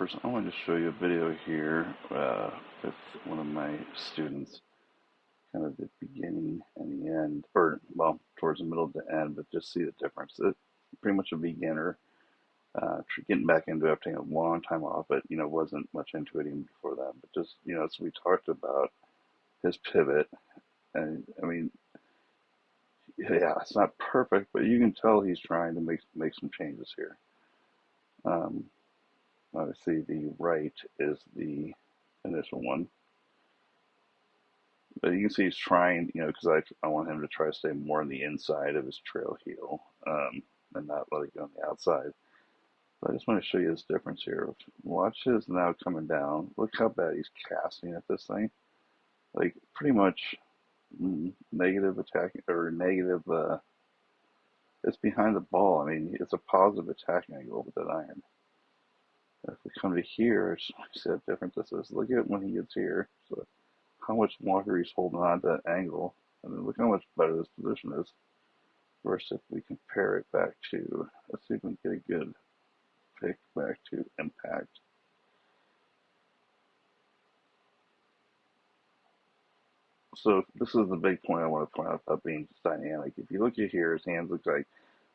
I want to show you a video here uh, with one of my students, kind of the beginning and the end, or well, towards the middle to the end, but just see the difference. It's pretty much a beginner, uh, getting back into it, taking a long time off, but you know, wasn't much into it even before that. But just you know, so we talked about his pivot, and I mean, yeah, it's not perfect, but you can tell he's trying to make make some changes here. Um, Obviously, the right is the initial one. But you can see he's trying, you know, because I, I want him to try to stay more on the inside of his trail heel um, and not let it go on the outside. But I just want to show you this difference here. Watch his now coming down. Look how bad he's casting at this thing. Like, pretty much mm, negative attack, or negative, uh, it's behind the ball. I mean, it's a positive attack angle with that iron. Come to here, see how different this is. Look at when he gets here. So how much longer he's holding on to that angle. And then look how much better this position is. Versus if we compare it back to, let's see if we can get a good pick back to impact. So this is the big point I want to point out about being dynamic. If you look at here, his hands look like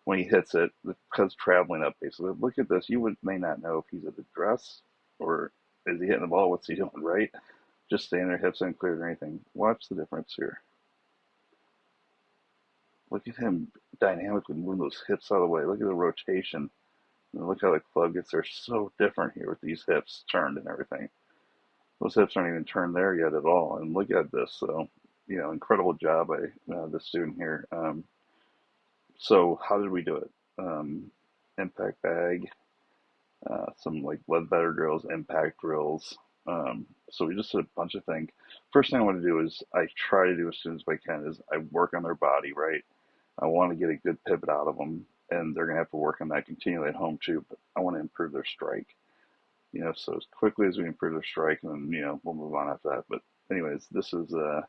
when he hits it because traveling up basically. Look at this. You would may not know if he's at the dress or is he hitting the ball? What's he doing right? Just staying there, hips uncleared or anything. Watch the difference here. Look at him dynamically moving those hips out of the way. Look at the rotation. Look how the club gets there. So different here with these hips turned and everything. Those hips aren't even turned there yet at all. And look at this. So, you know, incredible job by uh, the student here. Um, so how did we do it? Um, impact bag, uh, some like lead better drills, impact drills. Um, so we just did a bunch of things. First thing I want to do is I try to do as soon as I can is I work on their body, right? I want to get a good pivot out of them, and they're gonna have to work on that continually at home too. But I want to improve their strike. You know, so as quickly as we improve their strike, and then you know we'll move on after that. But anyways, this is uh,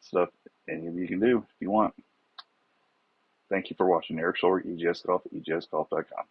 stuff any of you can do if you want. Thank you for watching Eric Schulberg, EGS Golf, EGSGolf.com.